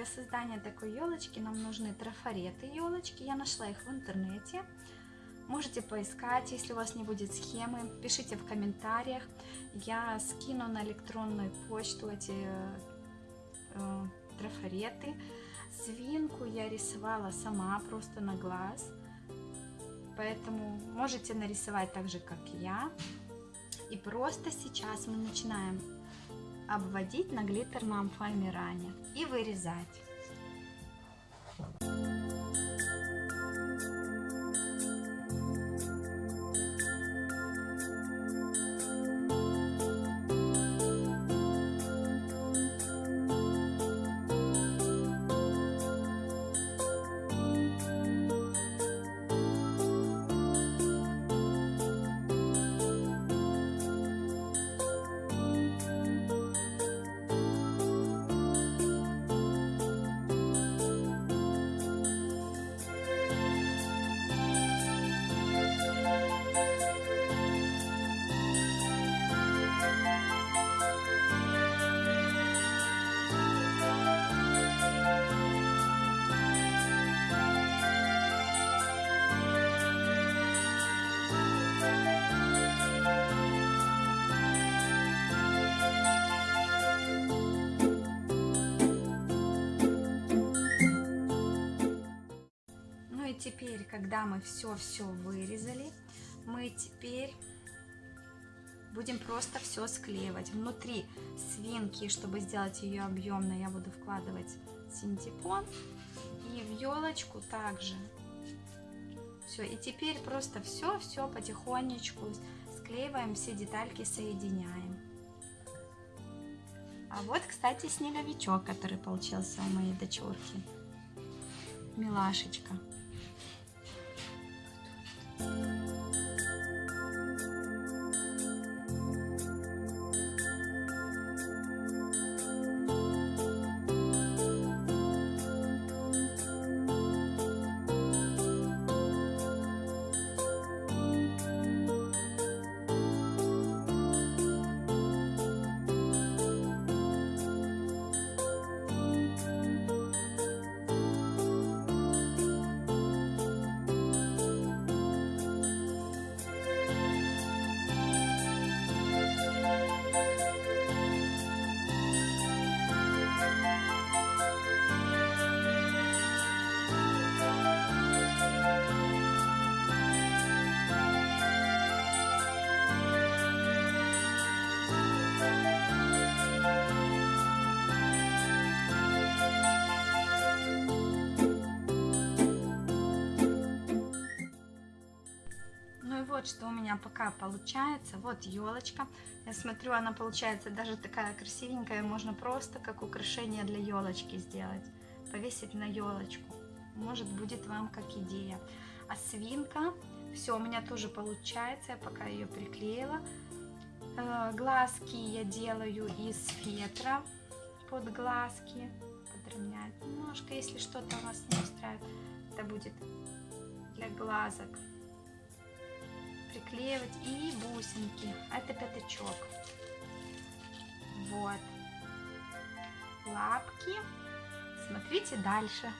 для создания такой елочки нам нужны трафареты елочки. Я нашла их в интернете. Можете поискать, если у вас не будет схемы, пишите в комментариях. Я скину на электронную почту эти э, трафареты. Свинку я рисовала сама, просто на глаз. Поэтому можете нарисовать так же, как я. И просто сейчас мы начинаем обводить на глиттерном фоамиране и вырезать. Когда мы все-все вырезали, мы теперь будем просто все склеивать. Внутри свинки, чтобы сделать ее объемной, я буду вкладывать синтепон. И в елочку также. Все, и теперь просто все-все потихонечку склеиваем, все детальки соединяем. А вот, кстати, снеговичок, который получился у моей дочурки. Милашечка. Вот что у меня пока получается. Вот елочка. Я смотрю, она получается даже такая красивенькая. Можно просто как украшение для елочки сделать. Повесить на елочку. Может будет вам как идея. А свинка, все у меня тоже получается. Я пока ее приклеила. Э, глазки я делаю из фетра под глазки. Подровнять немножко, если что-то у вас не устраивает. Это будет для глазок приклеивать и бусинки. Это пятачок. Вот. Лапки. Смотрите дальше.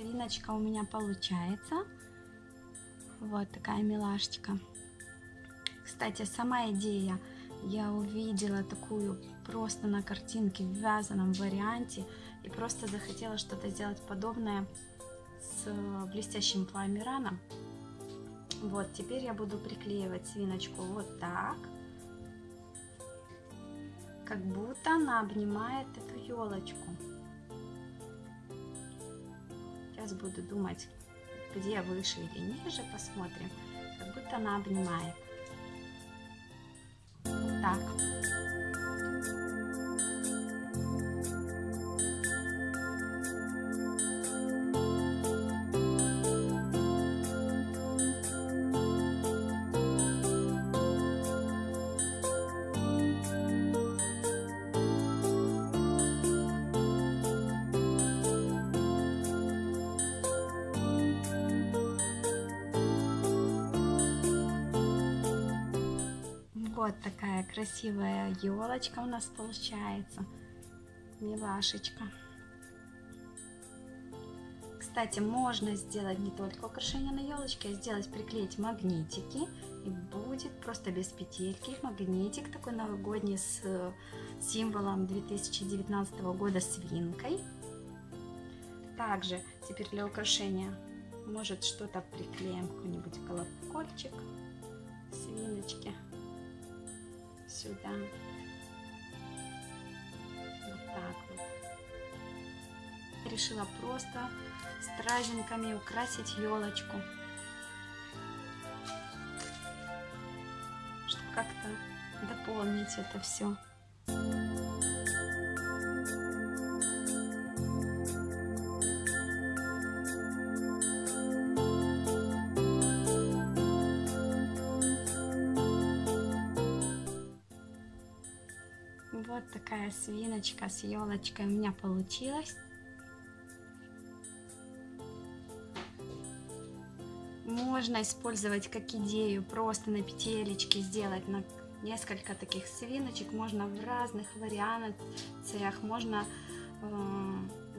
Свиночка у меня получается. Вот такая милашечка. Кстати, сама идея, я увидела такую просто на картинке в вязаном варианте и просто захотела что-то сделать подобное с блестящим пламираном. Вот, теперь я буду приклеивать свиночку вот так. Как будто она обнимает эту елочку. Сейчас буду думать, где выше или ниже, посмотрим. Как будто она обнимает. Так. Вот такая красивая елочка у нас получается. Милашечка. Кстати, можно сделать не только украшение на елочке, а сделать, приклеить магнитики. И будет просто без петельки. Магнитик такой новогодний с символом 2019 года свинкой. Также теперь для украшения может что-то приклеим, какой-нибудь колокольчик, свиночки сюда. Вот так вот. Решила просто стражинками украсить елочку. Чтобы как-то дополнить это все. Вот такая свиночка с елочкой у меня получилась. Можно использовать как идею просто на петелечке сделать на несколько таких свиночек. Можно в разных вариациях. Можно э,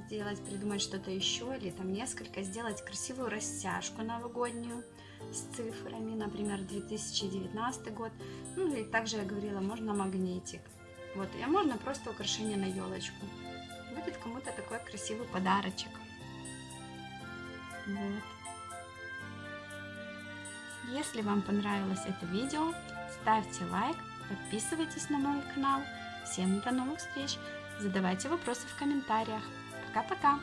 сделать, придумать что-то еще или там несколько. Сделать красивую растяжку новогоднюю с цифрами, например, 2019 год. Ну и также я говорила, можно магнитик. Вот, и можно просто украшение на елочку. Будет кому-то такой красивый подарочек. Вот. Если вам понравилось это видео, ставьте лайк, подписывайтесь на мой канал. Всем до новых встреч! Задавайте вопросы в комментариях. Пока-пока!